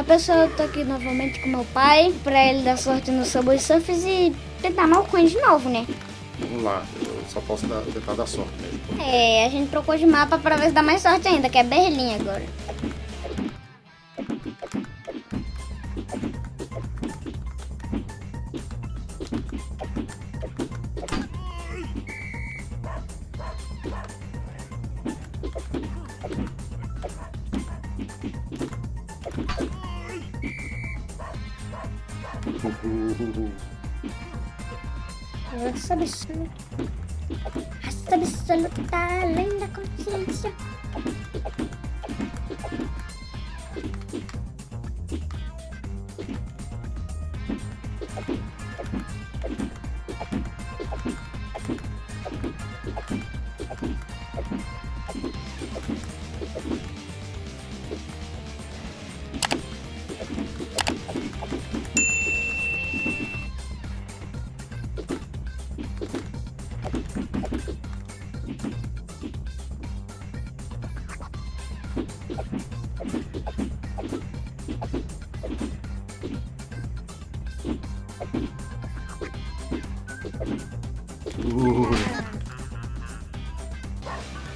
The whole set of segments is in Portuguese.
A pessoa, eu tô aqui novamente com meu pai, pra ele dar sorte no Subway Surfers e tentar mal ele de novo, né? Vamos lá, eu só posso dar, tentar dar sorte mesmo. É, a gente trocou de mapa pra ver se dá mais sorte ainda, que é Berlim agora. Raça absoluta. Raça absoluta, além da consciência.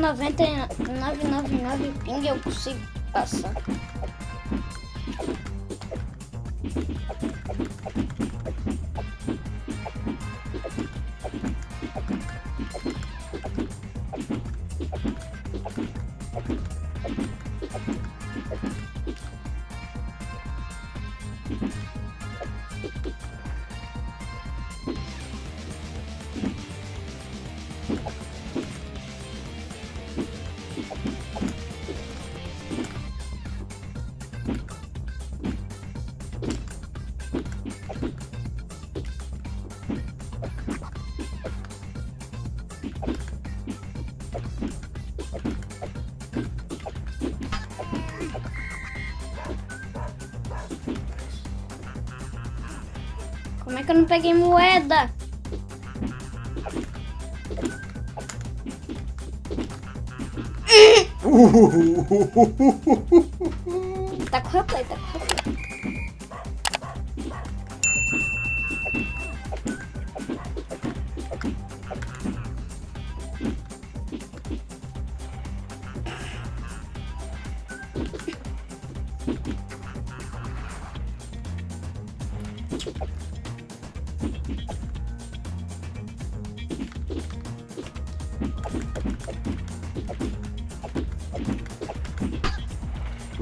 9999 ping eu consigo passar. Como é que eu não peguei moeda? Tá com replay, tá com replay.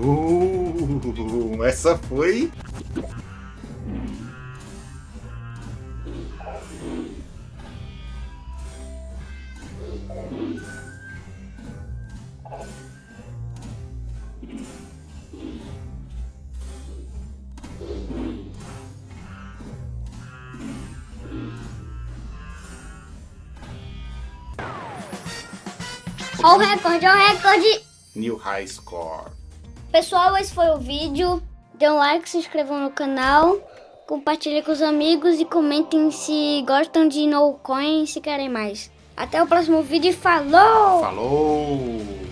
Uh, essa foi. Ó o recorde, ó o recorde. New High Score. Pessoal, esse foi o vídeo. Dê um like, se inscrevam no canal, compartilhem com os amigos e comentem se gostam de No Coin e se querem mais. Até o próximo vídeo e falou! Falou!